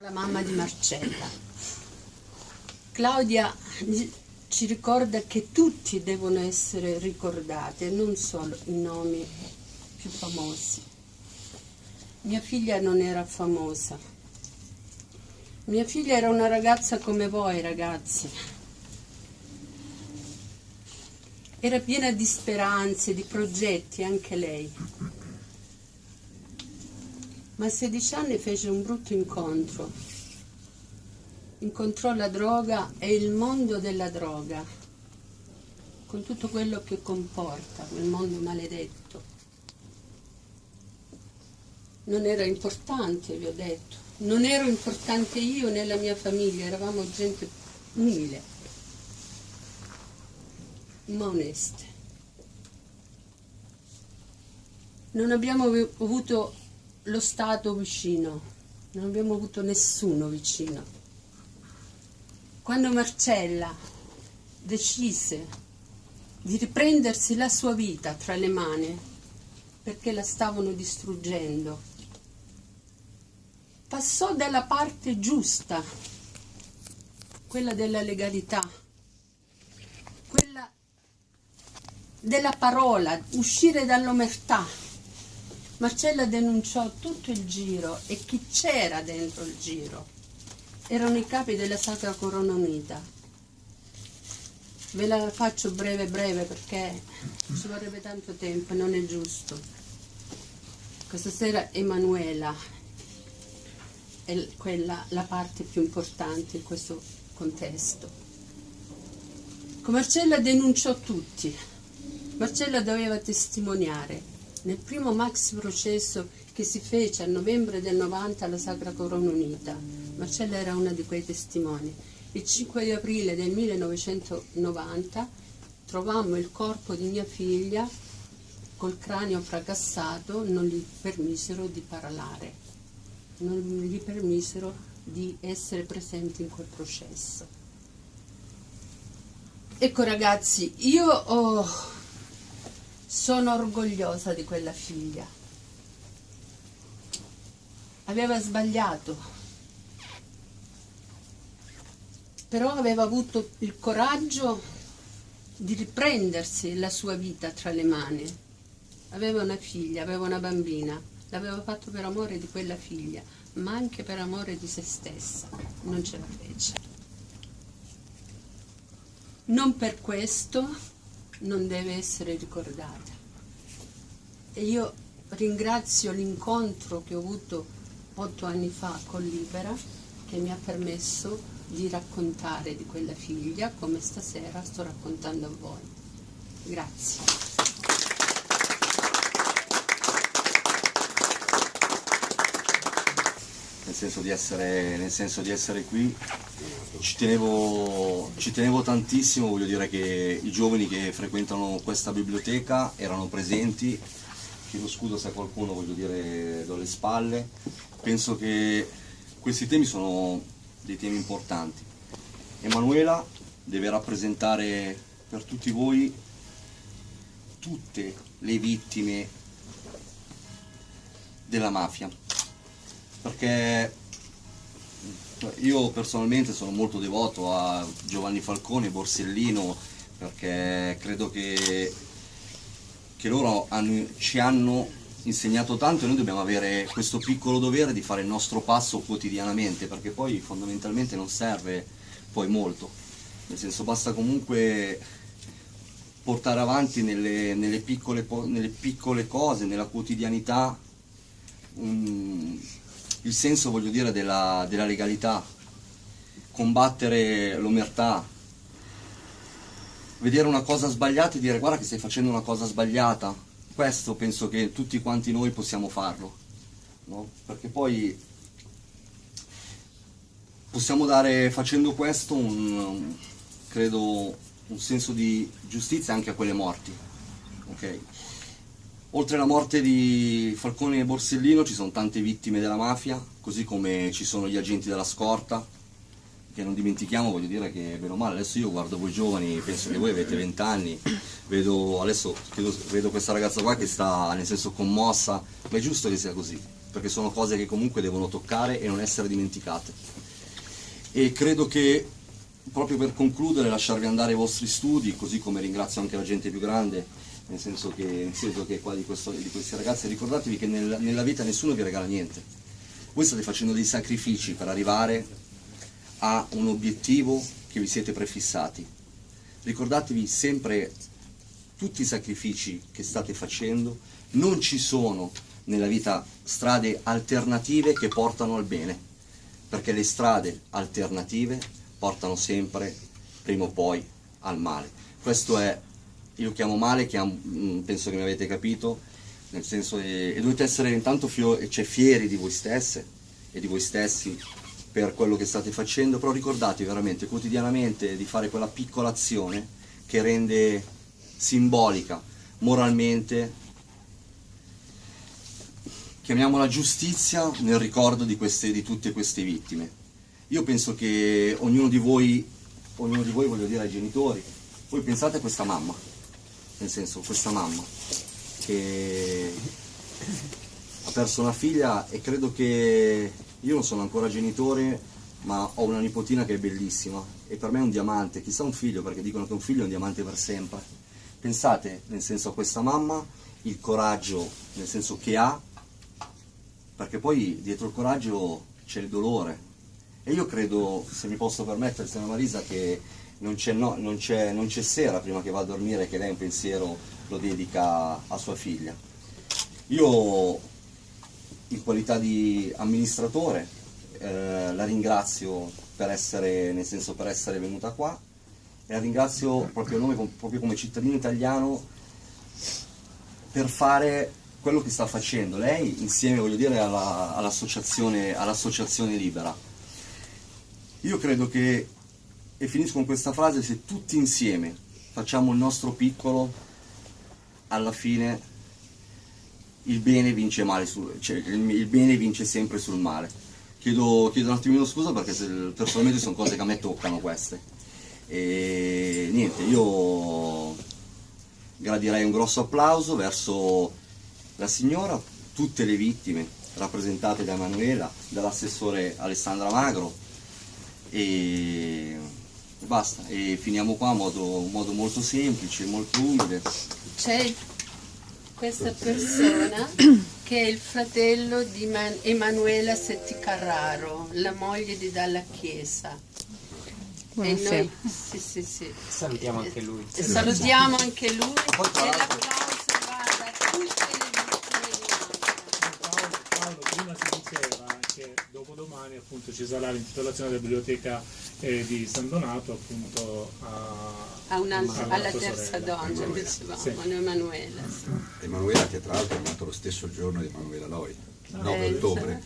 La mamma di Marcella. Claudia ci ricorda che tutti devono essere ricordati non solo i nomi più famosi. Mia figlia non era famosa. Mia figlia era una ragazza come voi ragazzi. Era piena di speranze, di progetti, anche lei ma a 16 anni fece un brutto incontro. Incontrò la droga e il mondo della droga, con tutto quello che comporta, quel mondo maledetto. Non era importante, vi ho detto, non ero importante io né la mia famiglia, eravamo gente umile, ma oneste. Non abbiamo avuto lo Stato vicino, non abbiamo avuto nessuno vicino. Quando Marcella decise di riprendersi la sua vita tra le mani, perché la stavano distruggendo, passò dalla parte giusta, quella della legalità, quella della parola, uscire dall'omertà Marcella denunciò tutto il giro e chi c'era dentro il giro. Erano i capi della Sacra Corona Unita. Ve la faccio breve breve perché ci vorrebbe tanto tempo non è giusto. Questa sera Emanuela è quella, la parte più importante in questo contesto. Marcella denunciò tutti. Marcella doveva testimoniare nel primo max processo che si fece a novembre del 90 alla Sacra Corona Unita. Marcella era una di quei testimoni. Il 5 di aprile del 1990 trovammo il corpo di mia figlia col cranio fracassato, non gli permisero di parlare, non gli permisero di essere presenti in quel processo. Ecco ragazzi, io ho sono orgogliosa di quella figlia. Aveva sbagliato, però aveva avuto il coraggio di riprendersi la sua vita tra le mani. Aveva una figlia, aveva una bambina, l'aveva fatto per amore di quella figlia, ma anche per amore di se stessa. Non ce la fece. Non per questo non deve essere ricordata. E io ringrazio l'incontro che ho avuto otto anni fa con Libera che mi ha permesso di raccontare di quella figlia come stasera sto raccontando a voi. Grazie. Senso di essere, nel senso di essere qui. Ci tenevo, ci tenevo, tantissimo, voglio dire che i giovani che frequentano questa biblioteca erano presenti, chiedo scusa se qualcuno voglio dire do le spalle, penso che questi temi sono dei temi importanti. Emanuela deve rappresentare per tutti voi tutte le vittime della mafia, perché io personalmente sono molto devoto a Giovanni Falcone e Borsellino perché credo che, che loro hanno, ci hanno insegnato tanto e noi dobbiamo avere questo piccolo dovere di fare il nostro passo quotidianamente perché poi fondamentalmente non serve poi molto, nel senso basta comunque portare avanti nelle, nelle, piccole, nelle piccole, cose, nella quotidianità un, il senso, voglio dire, della, della legalità, combattere l'omertà, vedere una cosa sbagliata e dire guarda che stai facendo una cosa sbagliata, questo penso che tutti quanti noi possiamo farlo, no? perché poi possiamo dare facendo questo un, credo, un senso di giustizia anche a quelle morti. Okay? Oltre alla morte di Falcone e Borsellino ci sono tante vittime della mafia, così come ci sono gli agenti della scorta, che non dimentichiamo, voglio dire che bene o male, adesso io guardo voi giovani, penso che voi avete 20 anni, vedo, adesso vedo, questa ragazza qua che sta nel senso commossa, ma è giusto che sia così, perché sono cose che comunque devono toccare e non essere dimenticate. E credo che proprio per concludere lasciarvi andare ai vostri studi, così come ringrazio anche la gente più grande, nel senso che, nel senso che qua di, questo, di questi ragazzi, ricordatevi che nel, nella vita nessuno vi regala niente. Voi state facendo dei sacrifici per arrivare a un obiettivo che vi siete prefissati. Ricordatevi sempre tutti i sacrifici che state facendo, non ci sono nella vita strade alternative che portano al bene, perché le strade alternative portano sempre, prima o poi, al male. Questo è, io chiamo male, che mm, penso che mi avete capito, nel senso che e dovete essere intanto cioè, fieri di voi stesse e di voi stessi per quello che state facendo, però ricordatevi veramente quotidianamente di fare quella piccola azione che rende simbolica, moralmente, chiamiamola giustizia nel ricordo di, queste, di tutte queste vittime. Io penso che ognuno di voi, ognuno di voi voglio dire ai genitori, voi pensate a questa mamma, nel senso questa mamma che ha perso una figlia e credo che io non sono ancora genitore, ma ho una nipotina che è bellissima e per me è un diamante, chissà un figlio perché dicono che un figlio è un diamante per sempre. Pensate, nel senso, a questa mamma, il coraggio, nel senso che ha, perché poi dietro il coraggio c'è il dolore. E io credo, se mi posso permettere, signora Marisa, che non c'è no, sera prima che va a dormire che lei un pensiero lo dedica a sua figlia. Io in qualità di amministratore eh, la ringrazio per essere, nel senso, per essere venuta qua e la ringrazio proprio, nome, proprio come cittadino italiano per fare quello che sta facendo lei insieme voglio dire all'associazione all all libera io credo che e finisco con questa frase se tutti insieme facciamo il nostro piccolo alla fine il bene vince, sul, cioè, il, il bene vince sempre sul male. Chiedo, chiedo, un attimino scusa perché se, personalmente sono cose che a me toccano queste. E niente, io gradirei un grosso applauso verso la signora, tutte le vittime rappresentate da Emanuela, dall'assessore Alessandra Magro e basta, e finiamo qua in modo, modo molto semplice, molto umile. C'è questa persona che è il fratello di Man Emanuela Setti Carraro, la moglie di Dalla Chiesa. Buonasera. E noi, sì, sì, sì. Salutiamo anche lui. Salutiamo anche lui e l'applauso va da tutte le vittime di Paolo, Paolo, prima si diceva che dopodomani appunto ci sarà l'intitolazione della biblioteca eh, di San Donato appunto a a alla terza donna, dicevamo, sì. Emanuela. Sì. Emanuela che tra l'altro è nato lo stesso giorno di Emanuela Loi, il 9 eh, ottobre,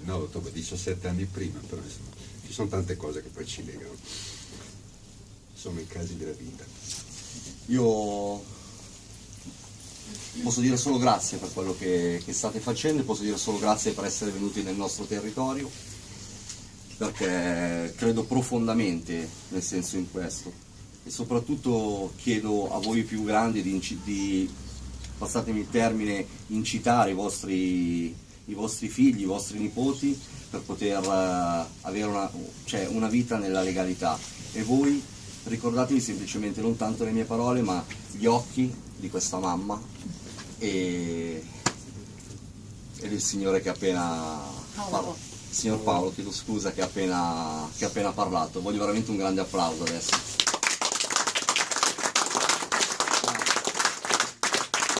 9 ottobre, 17 anni prima, però insomma, ci sono tante cose che poi ci legano, sono i casi della vita. Io posso dire solo grazie per quello che, che state facendo, posso dire solo grazie per essere venuti nel nostro territorio, perché credo profondamente nel senso in questo. E soprattutto chiedo a voi più grandi di, di passatemi il termine, incitare i vostri, i vostri, figli, i vostri nipoti per poter uh, avere una, cioè, una, vita nella legalità. E voi ricordatevi semplicemente non tanto le mie parole ma gli occhi di questa mamma e, e del signore che appena parlato signor Paolo, chiedo scusa che ha appena, appena parlato, voglio veramente un grande applauso adesso.